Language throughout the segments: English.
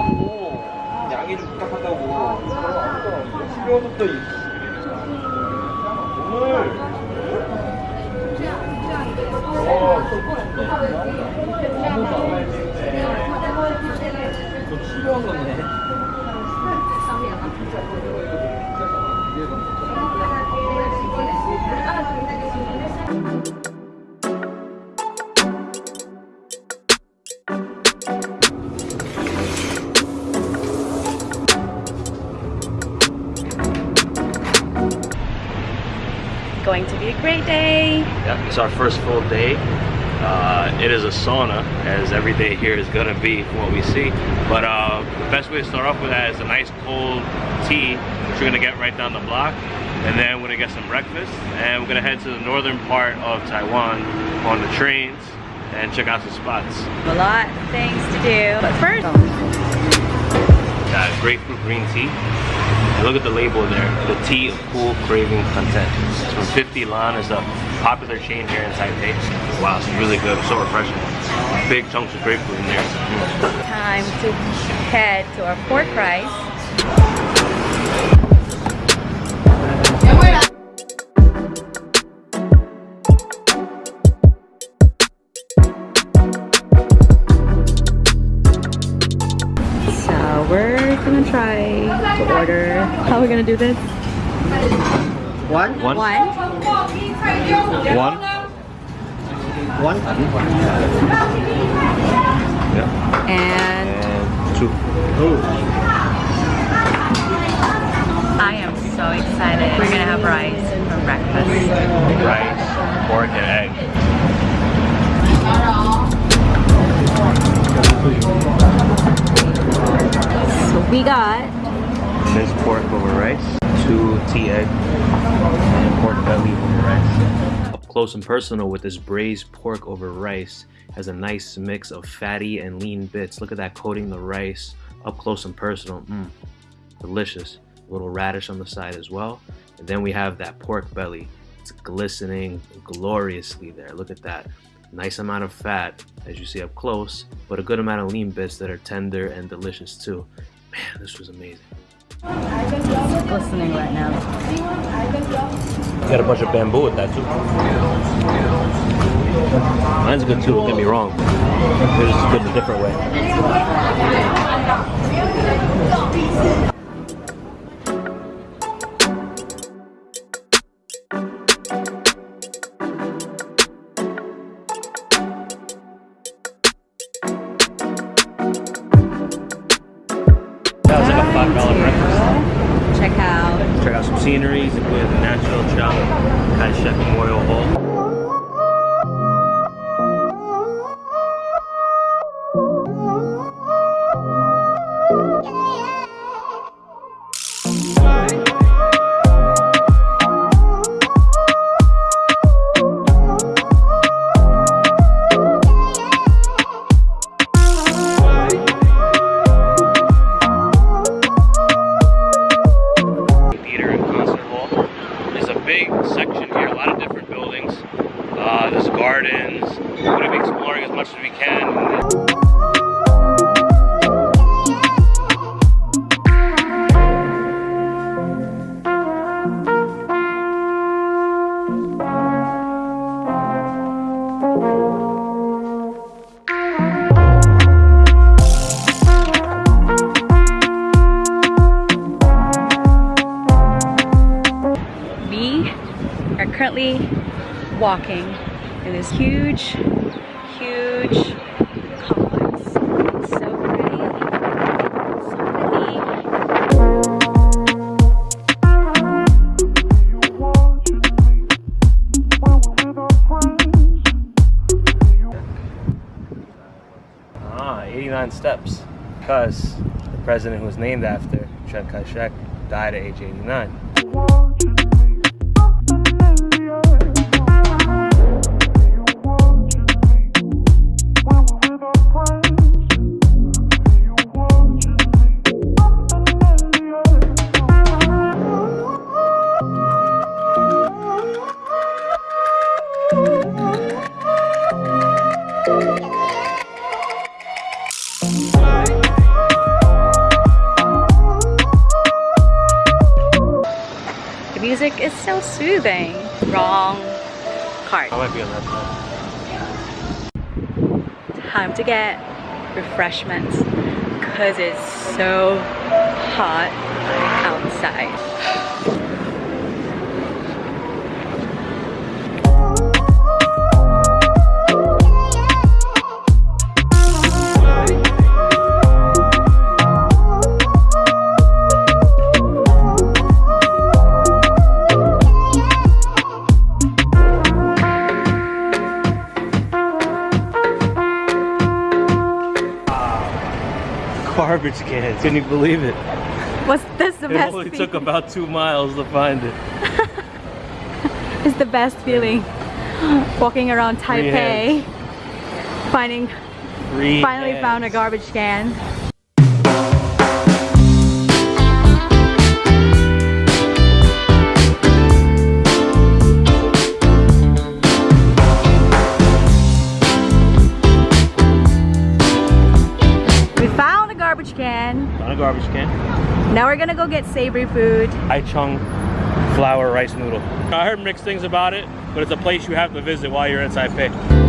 부탁하고 양해 좀 부탁한다고. 이 오늘 좀 치료한 거네 Going to be a great day. Yeah, it's our first full day. Uh, it is a sauna, as every day here is gonna be from what we see. But uh, the best way to start off with that is a nice cold tea, which we're gonna get right down the block. And then we're gonna get some breakfast. And we're gonna head to the northern part of Taiwan on the trains and check out some spots. A lot of things to do. But first, Got grapefruit green tea. Look at the label there. The tea of cool craving content. It's from 50 Lan. It's a popular chain here in Taipei. Wow, it's really good. So refreshing. Big chunks of grapefruit in there. Time to head to our pork rice. How are we gonna do this? One? One? One. One? One? Yeah. And And two. I am so excited. We're gonna have rice for breakfast. Rice, pork, and egg. So we got Minced pork over rice, two tea egg, and pork belly over rice. Up close and personal with this braised pork over rice has a nice mix of fatty and lean bits. Look at that coating the rice up close and personal. Mmm, delicious. A little radish on the side as well. And then we have that pork belly. It's glistening gloriously there. Look at that. Nice amount of fat, as you see up close, but a good amount of lean bits that are tender and delicious too. Man, this was amazing. Glistening right now. Got a bunch of bamboo with that too. Mine's good too, don't get me wrong. It's just good a different way. Going to be exploring as much as we can. We are currently walking in this huge, huge complex. It's so pretty. So pretty. Ah, 89 steps. Because the president who was named after, Chiang Kai-shek, died at age 89. Music is so soothing. Wrong card. I might be on that side. Time to get refreshments because it's so hot outside. Garbage cans. Can you believe it? What's this the It best only feeling? took about two miles to find it. It's the best feeling. Walking around Taipei, finding Free finally cans. found a garbage can. Garbage can. Now we're gonna go get savory food. Ay-Chung flour rice noodle. I heard mixed things about it, but it's a place you have to visit while you're in Taipei.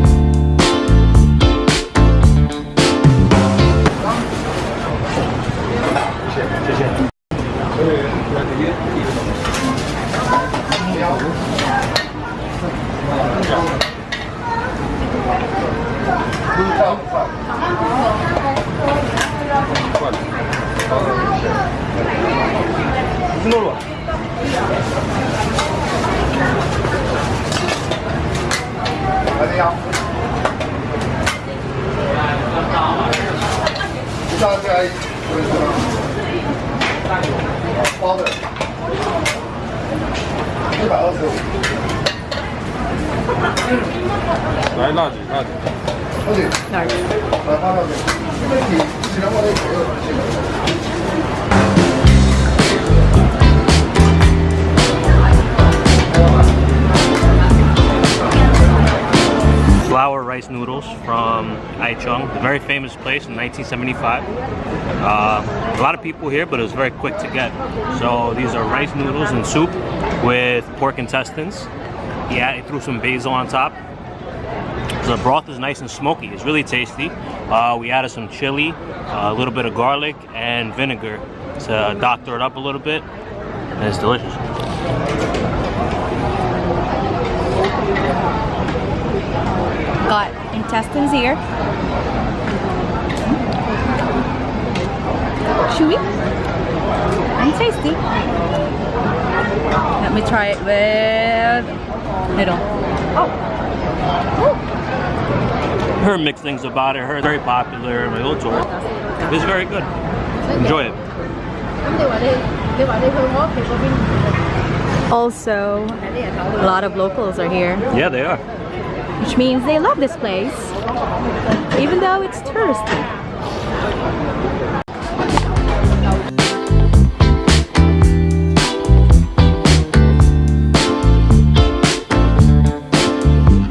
没有？你上次来不是？包的，一百二十五。来辣姐，辣姐，辣姐，哪儿？来辣辣姐，这边你，这边我得左右，这边。Rice noodles from Ay-Chung, a very famous place in 1975. Uh, a lot of people here, but it was very quick to get. So these are rice noodles and soup with pork intestines. Yeah, he threw some basil on top. The broth is nice and smoky. It's really tasty. Uh, we added some chili, a little bit of garlic, and vinegar to doctor it up a little bit. And it's delicious. Got intestines here. Chewy and tasty. Let me try it with noodle. Oh. Heard mixed things about it. Heard very popular in my old tour. It's very good. Enjoy it. Also, a lot of locals are here, Yeah, they are. Which means they love this place, even though it's touristy.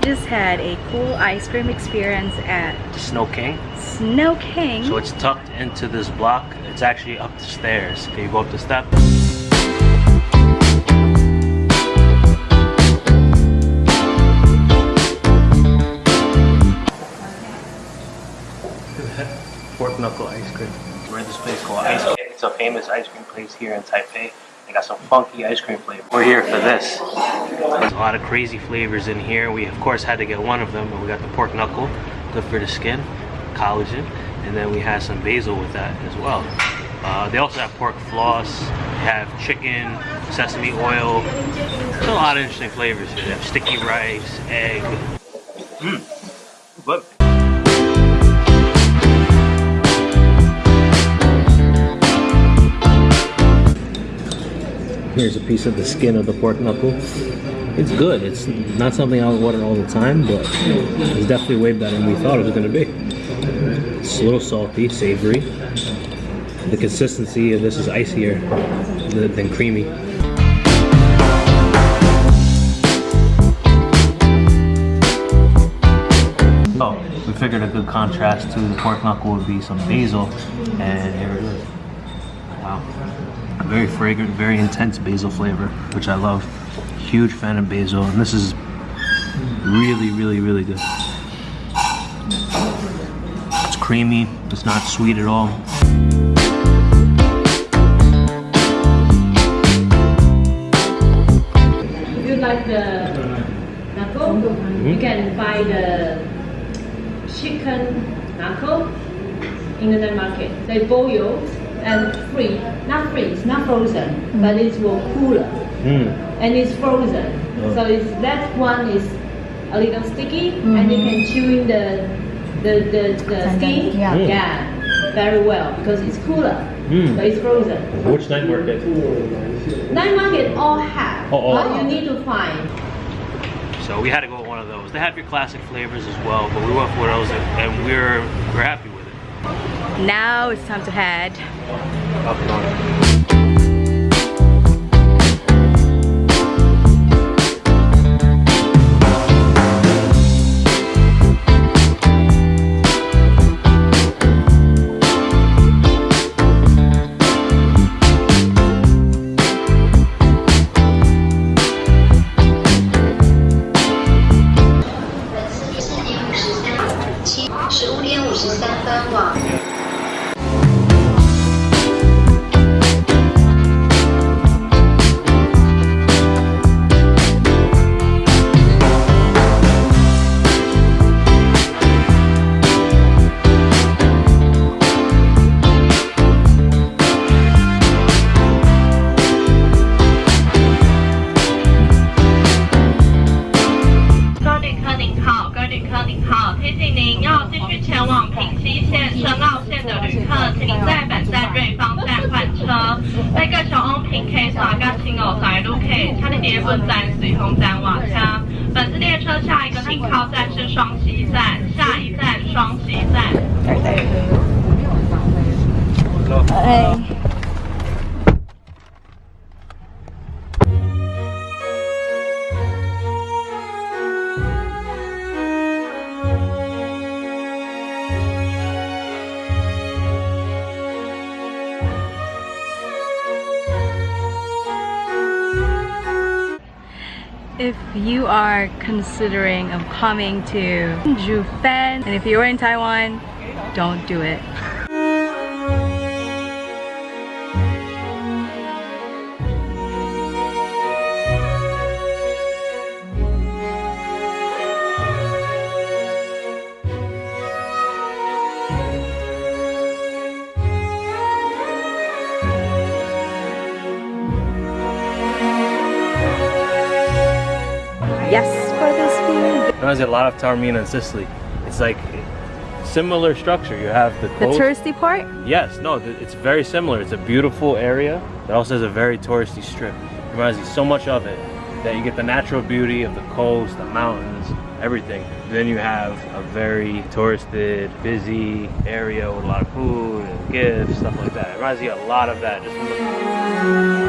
Just had a cool ice cream experience at Snow King. Snow King. So it's tucked into this block. It's actually up the stairs. Can you go up the step? Knuckle ice cream. We're at this place called Ice Kit. It's a famous ice cream place here in Taipei. They got some funky ice cream flavor. We're here for this. There's a lot of crazy flavors in here. We of course had to get one of them, we got the pork knuckle, good for the skin, collagen, and then we had some basil with that as well. Uh, they also have pork floss, have chicken, sesame oil. There's a lot of interesting flavors here. They have sticky rice, egg. Mmm, good. Here's a piece of the skin of the pork knuckle. It's good. It's not something I would order all the time, but it's definitely way better than we thought it was going to be. It's a little salty, savory. The consistency of this is icier than creamy. Oh, we figured a good contrast to the pork knuckle would be some basil, and here it is. Very fragrant, very intense basil flavor, which I love. Huge fan of basil, and this is really, really, really good. It's creamy, it's not sweet at all. If you like the knuckle, you can buy the chicken knuckle in the market. They boil and free, not free, it's not frozen, but it's will cooler Mm. and it's frozen. Oh. So it's that one is a little sticky and you can chew in the the the, the skin. yeah. Mm. yeah, very well because it's cooler, Mm. but it's frozen. Which night market? Night market all have, Oh, all but you need to find. So we had to go with one of those. They have your classic flavors as well, but we went for those and, and we're we're happy with it. Now it's time to head. 路客，本站。本次列车下一个停靠站是双溪站，下一站双溪站。哎。If you are considering of coming to Jiufen, and if you're in Taiwan, don't do it. Reminds me a lot of Taormina in Sicily. It's like similar structure. You have the The touristy part? Yes, no, it's very similar. It's a beautiful area that also has a very touristy strip. It Reminds me so much of it that you get the natural beauty of the coast, the mountains, everything. Then you have a very touristed, busy area with a lot of food and gifts, stuff like that. It reminds me a lot of that.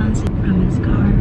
sunset from his car.